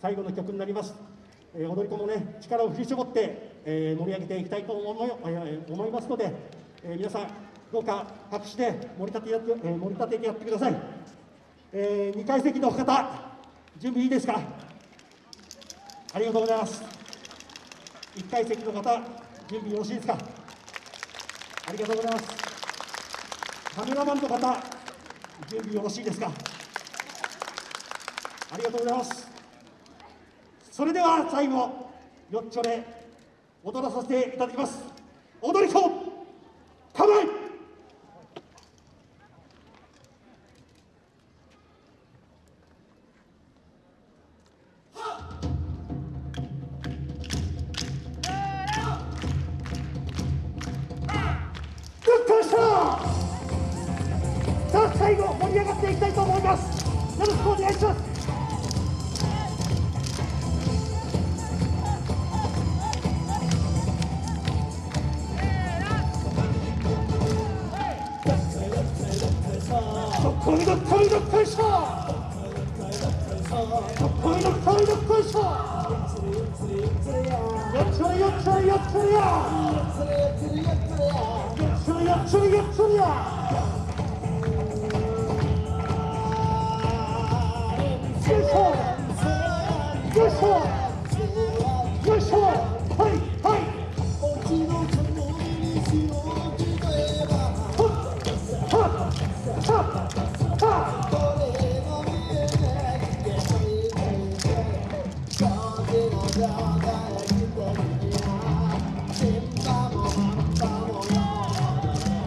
最後の曲になります、え踊り子もね力を振り絞って、え盛り上げていきたいと思い,、え思いますので、え皆さんどうか拍手で盛り立てやって、え盛り立ててやってください、えー、2階席の方準備いいですか？ありがとうございます。1階席の方準備よろしいですか？ありがとうございます。カメラマンの方準備よろしいですか？ありがとうございます。それでは最後よっちょで踊らさせていただきます。踊り子構え!さあ最後盛り上がっていきたいと思います。よろしくお願いします。 덕풍덕 덕풍덕 털사 덕풍덕 덕풍덕 털사 옆처리 옆처리 옆처리야 옆처리 옆처리 옆처리야 실수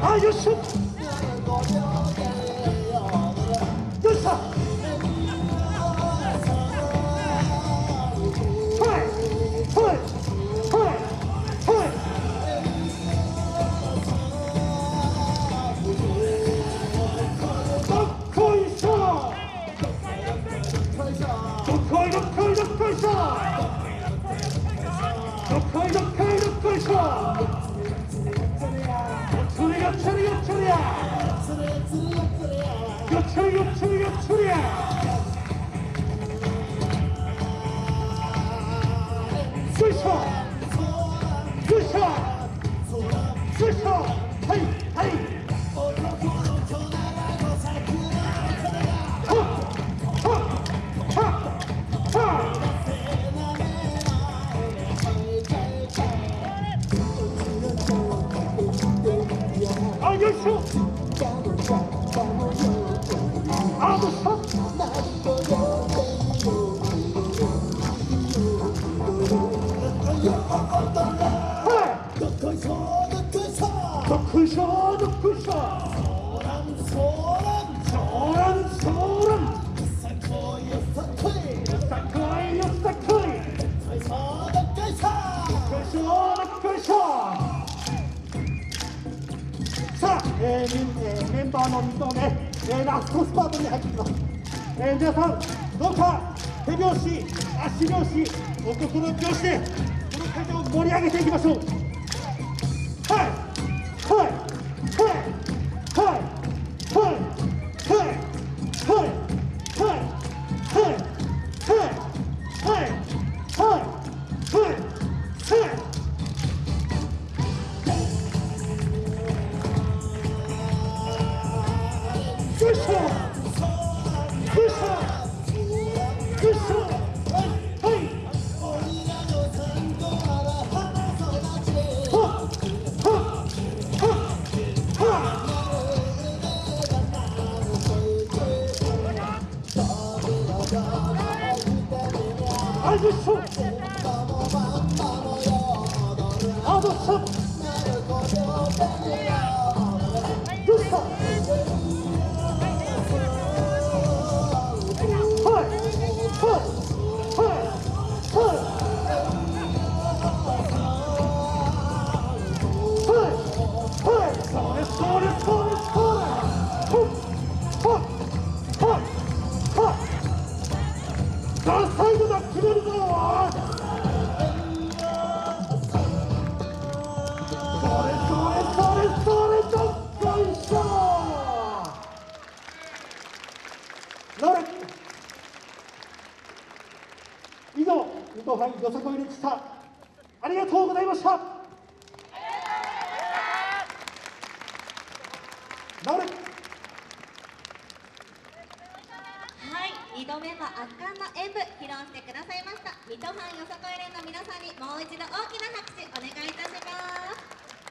아, 요즘 출격 출격 출격 쑤셔 쑤셔 쑤셔 하이 하이. 아, 열쇼! えー、メンバーの水をね、えラストスパートに入ってきます、え皆さんどうか手拍子足拍子お心拍子でこの会場を盛り上げていきましょう。 아주 속 아주 속 以上水戸杯よさこいでした。ありがとうございました。はい、2度目の圧巻の演舞披露してくださいました。水戸藩よさこい連の皆さんにもう一度大きな拍手お願いいたします。